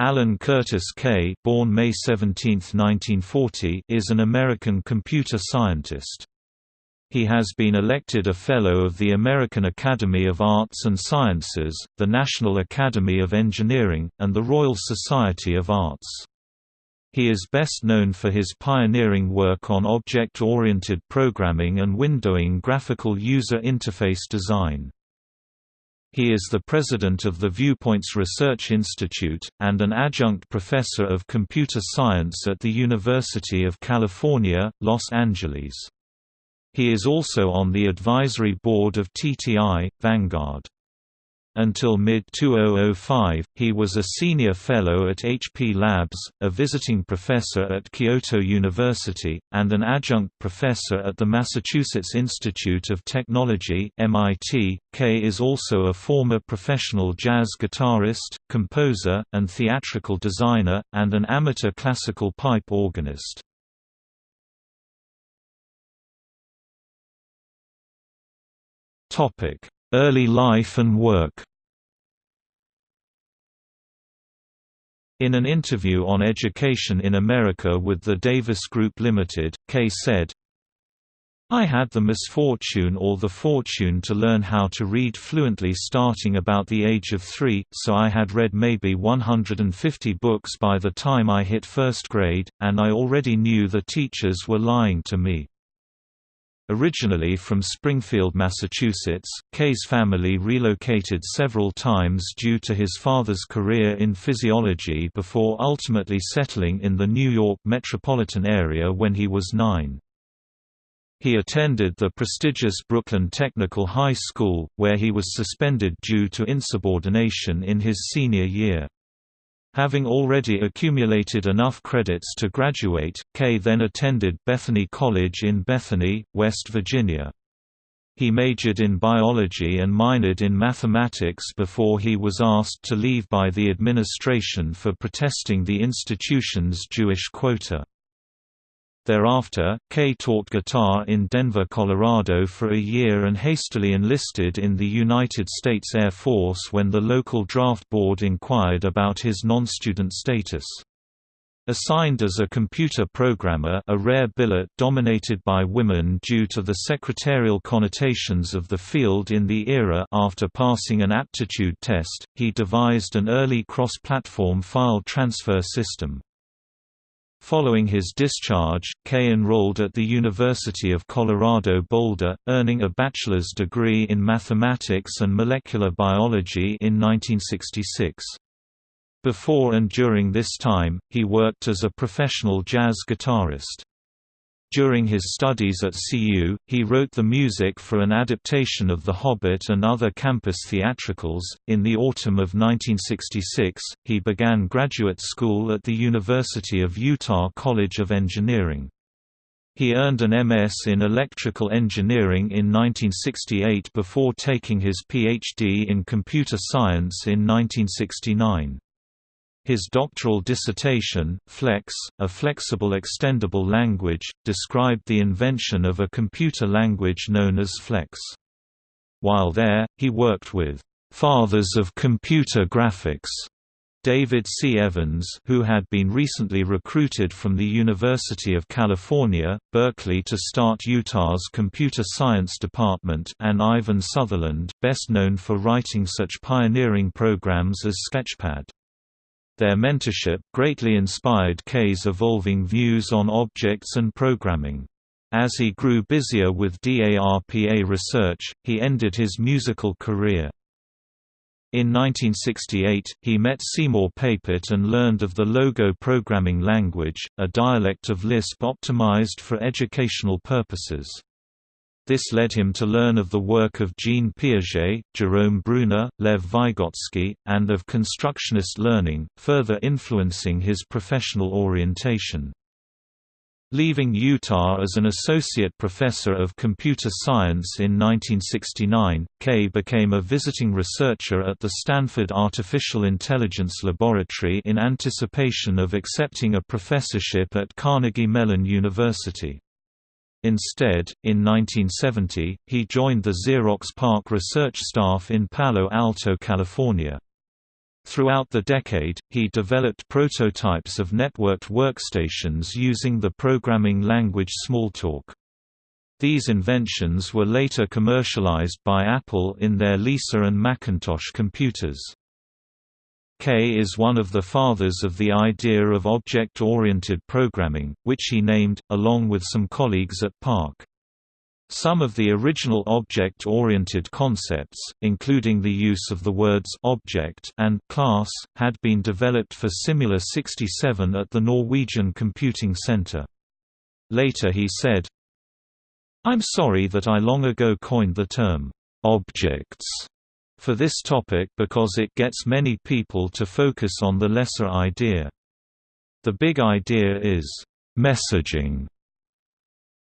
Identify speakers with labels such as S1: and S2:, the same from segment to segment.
S1: Alan Curtis Kay born May 17, 1940, is an American computer scientist. He has been elected a Fellow of the American Academy of Arts and Sciences, the National Academy of Engineering, and the Royal Society of Arts. He is best known for his pioneering work on object-oriented programming and windowing graphical user interface design. He is the president of the Viewpoints Research Institute, and an adjunct professor of computer science at the University of California, Los Angeles. He is also on the advisory board of TTI, Vanguard. Until mid-2005, he was a senior fellow at HP Labs, a visiting professor at Kyoto University, and an adjunct professor at the Massachusetts Institute of Technology MIT. Kay is also a former professional jazz guitarist, composer, and theatrical designer, and an amateur classical pipe organist. Topic Early life and work In an interview on education in America with the Davis Group Limited, Kay said, I had the misfortune or the fortune to learn how to read fluently starting about the age of three, so I had read maybe 150 books by the time I hit first grade, and I already knew the teachers were lying to me. Originally from Springfield, Massachusetts, Kay's family relocated several times due to his father's career in physiology before ultimately settling in the New York metropolitan area when he was nine. He attended the prestigious Brooklyn Technical High School, where he was suspended due to insubordination in his senior year. Having already accumulated enough credits to graduate, Kay then attended Bethany College in Bethany, West Virginia. He majored in biology and minored in mathematics before he was asked to leave by the administration for protesting the institution's Jewish quota. Thereafter, Kay taught guitar in Denver, Colorado for a year and hastily enlisted in the United States Air Force when the local draft board inquired about his non-student status. Assigned as a computer programmer a rare billet dominated by women due to the secretarial connotations of the field in the era after passing an aptitude test, he devised an early cross-platform file transfer system. Following his discharge, Kay enrolled at the University of Colorado Boulder, earning a bachelor's degree in mathematics and molecular biology in 1966. Before and during this time, he worked as a professional jazz guitarist. During his studies at CU, he wrote the music for an adaptation of The Hobbit and other campus theatricals. In the autumn of 1966, he began graduate school at the University of Utah College of Engineering. He earned an MS in electrical engineering in 1968 before taking his PhD in computer science in 1969. His doctoral dissertation, Flex, a flexible extendable language, described the invention of a computer language known as Flex. While there, he worked with «fathers of computer graphics» David C. Evans who had been recently recruited from the University of California, Berkeley to start Utah's computer science department and Ivan Sutherland best known for writing such pioneering programs as Sketchpad. Their mentorship greatly inspired Kay's evolving views on objects and programming. As he grew busier with DARPA research, he ended his musical career. In 1968, he met Seymour Papert and learned of the Logo programming language, a dialect of Lisp optimized for educational purposes. This led him to learn of the work of Jean Piaget, Jerome Bruner, Lev Vygotsky, and of constructionist learning, further influencing his professional orientation. Leaving Utah as an associate professor of computer science in 1969, Kay became a visiting researcher at the Stanford Artificial Intelligence Laboratory in anticipation of accepting a professorship at Carnegie Mellon University. Instead, in 1970, he joined the Xerox PARC research staff in Palo Alto, California. Throughout the decade, he developed prototypes of networked workstations using the programming language Smalltalk. These inventions were later commercialized by Apple in their Lisa and Macintosh computers. Kay is one of the fathers of the idea of object-oriented programming, which he named, along with some colleagues at PARC. Some of the original object-oriented concepts, including the use of the words «object» and «class», had been developed for Simula 67 at the Norwegian Computing Center. Later he said, I'm sorry that I long ago coined the term «objects» for this topic because it gets many people to focus on the lesser idea. The big idea is messaging.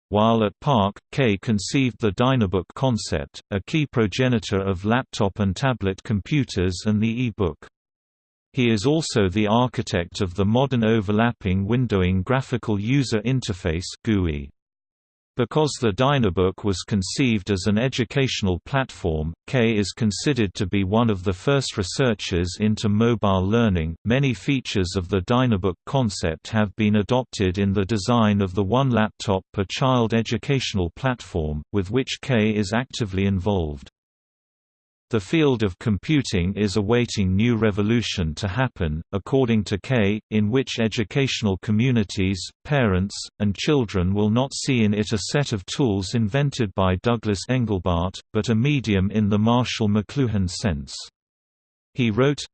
S1: While at PARC, Kay conceived the Dynabook concept, a key progenitor of laptop and tablet computers and the e-book. He is also the architect of the modern overlapping windowing graphical user interface GUI. Because the Dynabook was conceived as an educational platform, Kay is considered to be one of the first researchers into mobile learning. Many features of the Dynabook concept have been adopted in the design of the One Laptop per Child educational platform, with which Kay is actively involved. The field of computing is awaiting new revolution to happen, according to Kay, in which educational communities, parents, and children will not see in it a set of tools invented by Douglas Engelbart, but a medium in the Marshall McLuhan sense. He wrote,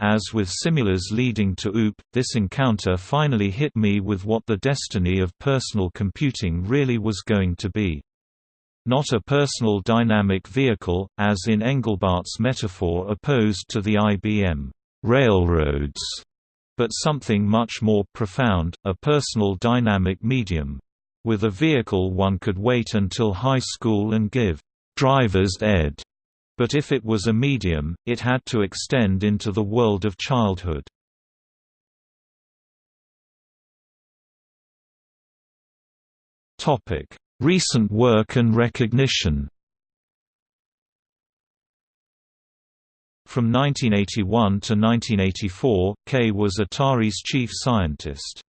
S1: as with Simula's leading to OOP, this encounter finally hit me with what the destiny of personal computing really was going to be. Not a personal dynamic vehicle, as in Engelbart's metaphor opposed to the IBM railroads, but something much more profound, a personal dynamic medium. With a vehicle one could wait until high school and give driver's ed, but if it was a medium, it had to extend into the world of childhood. Topic Recent work and recognition From 1981 to 1984, Kay was Atari's chief scientist.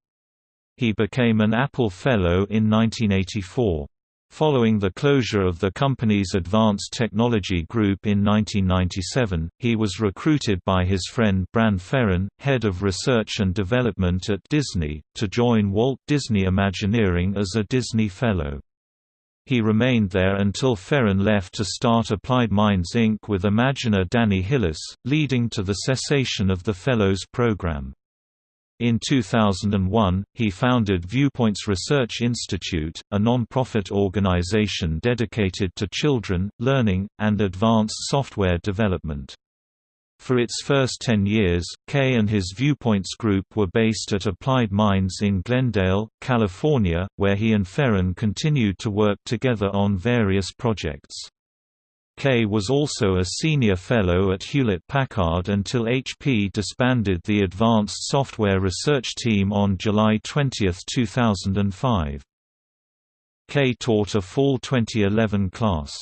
S1: He became an Apple Fellow in 1984. Following the closure of the company's Advanced Technology Group in 1997, he was recruited by his friend Bran Ferren, head of research and development at Disney, to join Walt Disney Imagineering as a Disney Fellow. He remained there until Ferren left to start Applied Minds Inc. with Imagineer Danny Hillis, leading to the cessation of the Fellows program. In 2001, he founded Viewpoints Research Institute, a non-profit organization dedicated to children, learning, and advanced software development. For its first ten years, Kay and his Viewpoints group were based at Applied Minds in Glendale, California, where he and Ferren continued to work together on various projects. Kay was also a senior fellow at Hewlett-Packard until HP disbanded the Advanced Software Research Team on July 20, 2005. Kay taught a fall 2011 class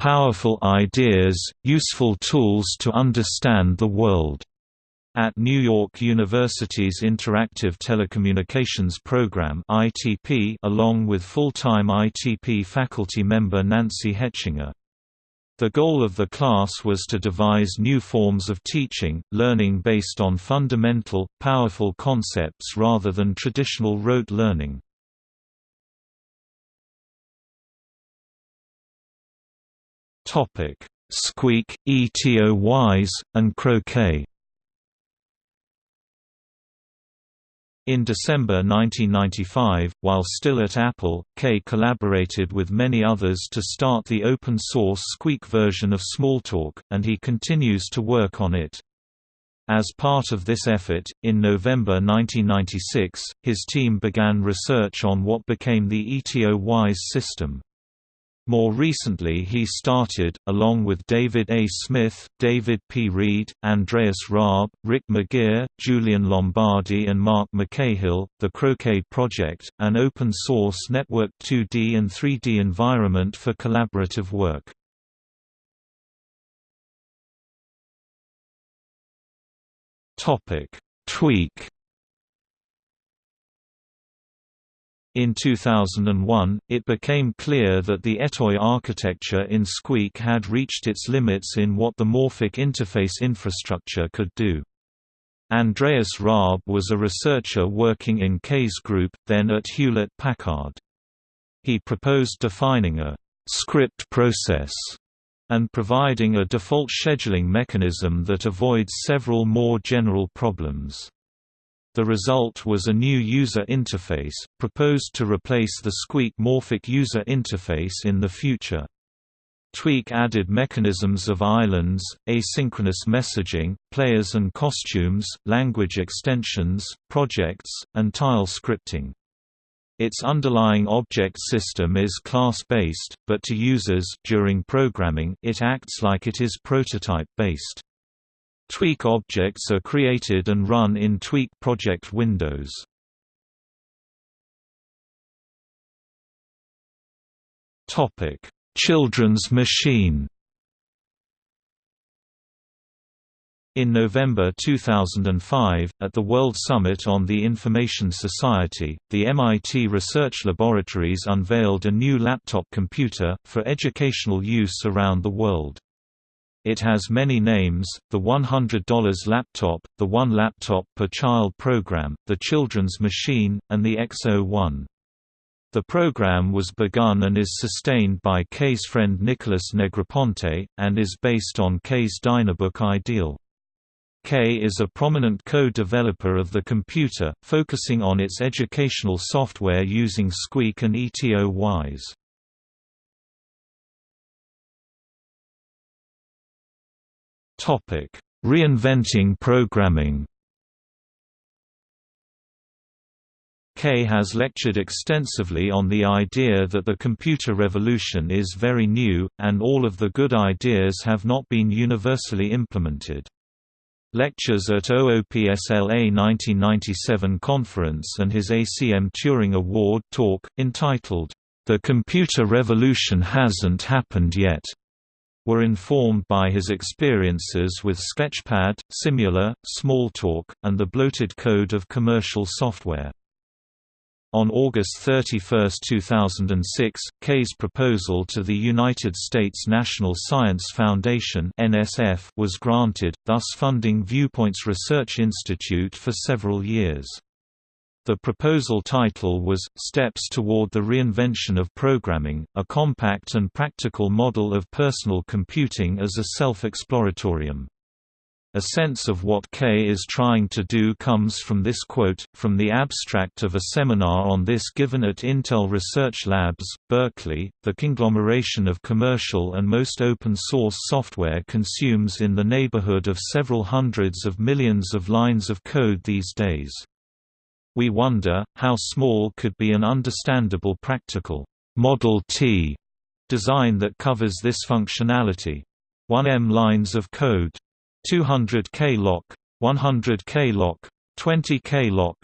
S1: Powerful Ideas, Useful Tools to Understand the World, at New York University's Interactive Telecommunications Program (ITP), along with full-time ITP faculty member Nancy Hechinger. The goal of the class was to devise new forms of teaching, learning based on fundamental, powerful concepts rather than traditional rote learning. Topic: Squeak, ETOYs, and Croquet. In December 1995, while still at Apple, Kay collaborated with many others to start the open-source Squeak version of Smalltalk, and he continues to work on it. As part of this effort, in November 1996, his team began research on what became the ETOYs system. More recently he started, along with David A. Smith, David P. Reed, Andreas Raab, Rick McGeer, Julian Lombardi and Mark McCahill, the Croquet Project, an open-source network 2D and 3D environment for collaborative work. Tweak In 2001, it became clear that the Etoy architecture in Squeak had reached its limits in what the morphic interface infrastructure could do. Andreas Raab was a researcher working in Kay's group, then at Hewlett-Packard. He proposed defining a «script process» and providing a default scheduling mechanism that avoids several more general problems. The result was a new user interface, proposed to replace the Squeak morphic user interface in the future. Tweak added mechanisms of islands, asynchronous messaging, players and costumes, language extensions, projects, and tile scripting. Its underlying object system is class-based, but to users during programming it acts like it is prototype-based. Tweak objects are created and run in Tweak project windows. Topic: Children's Machine. In November 2005, at the World Summit on the Information Society, the MIT Research Laboratories unveiled a new laptop computer, for educational use around the world. It has many names, the $100 laptop, the One Laptop per Child program, the Children's Machine, and the XO1. The program was begun and is sustained by Kay's friend Nicholas Negroponte, and is based on Kay's Dynabook ideal. Kay is a prominent co-developer of the computer, focusing on its educational software using Squeak and Etoys. Topic: Reinventing programming. Kay has lectured extensively on the idea that the computer revolution is very new, and all of the good ideas have not been universally implemented. Lectures at OOPSLA 1997 conference and his ACM Turing Award talk, entitled, The Computer Revolution Hasn't Happened Yet, were informed by his experiences with Sketchpad, Simula, Smalltalk, and the bloated code of commercial software. On August 31, 2006, Kay's proposal to the United States National Science Foundation was granted, thus funding Viewpoints Research Institute for several years. The proposal title was, Steps Toward the Reinvention of Programming, a compact and practical model of personal computing as a self-exploratorium. A sense of what Kay is trying to do comes from this quote, from the abstract of a seminar on this given at Intel Research Labs, Berkeley, the conglomeration of commercial and most open-source software consumes in the neighborhood of several hundreds of millions of lines of code these days. We wonder, how small could be an understandable practical Model T design that covers this functionality. 1M lines of code. 200 KLOC, 100 KLOC, 20 KLOC.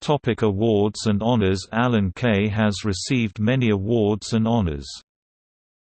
S1: Topic awards and honors Alan Kay has received many awards and honors.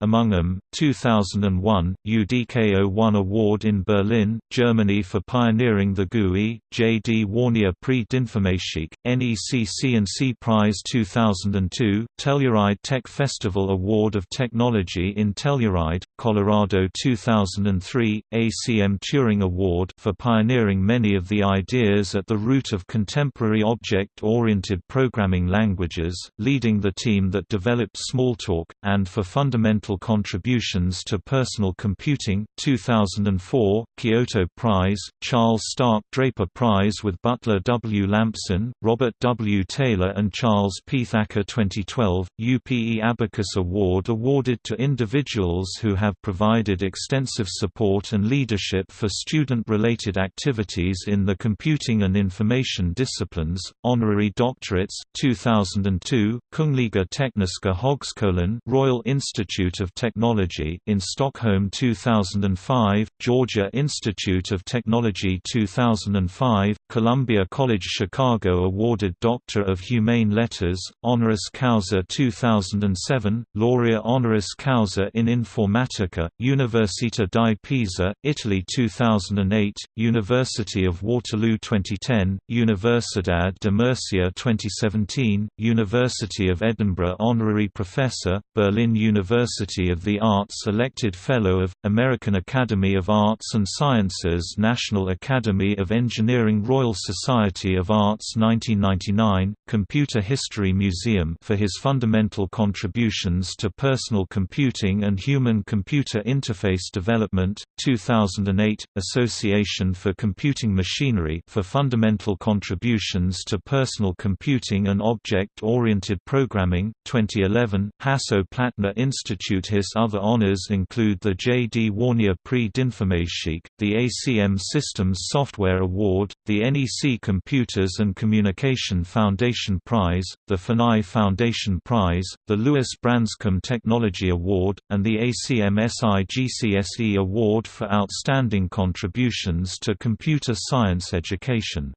S1: Among them, 2001, UDKO won award in Berlin, Germany for pioneering the GUI, J.D. Warnier Prix d'Informatique, NEC C&C Prize 2002, Telluride Tech Festival Award of Technology in Telluride, Colorado 2003, ACM Turing Award for pioneering many of the ideas at the root of contemporary object-oriented programming languages, leading the team that developed Smalltalk, and for fundamental Contributions to Personal Computing, 2004, Kyoto Prize, Charles Stark Draper Prize with Butler W. Lampson, Robert W. Taylor and Charles P. Thacker 2012, UPE Abacus Award awarded to individuals who have provided extensive support and leadership for student-related activities in the computing and information disciplines, honorary doctorates, 2002, Kungliga Tekniska Högskolan Royal Institute of Technology in Stockholm 2005, Georgia Institute of Technology 2005, Columbia College Chicago awarded Doctor of Humane Letters, honoris causa 2007, Laurea honoris causa in Informatica, Università di Pisa, Italy 2008, University of Waterloo 2010, Universidad de Murcia 2017, University of Edinburgh Honorary Professor, Berlin University of the Arts Elected Fellow of, American Academy of Arts and Sciences National Academy of Engineering Royal Society of Arts 1999, Computer History Museum for his fundamental contributions to personal computing and human-computer interface development, 2008, Association for Computing Machinery for fundamental contributions to personal computing and object-oriented programming, 2011, Hasso-Plattner Institute His other honors include the J. D. Warnier Prix d'Informatique, the ACM Systems Software Award, the NEC Computers and Communication Foundation Prize, the FNI Foundation Prize, the Lewis Branscomb Technology Award, and the ACM SIGCSE Award for Outstanding Contributions to Computer Science Education.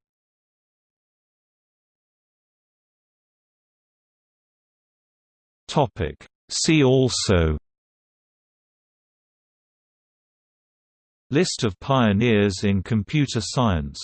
S1: See also List of pioneers in computer science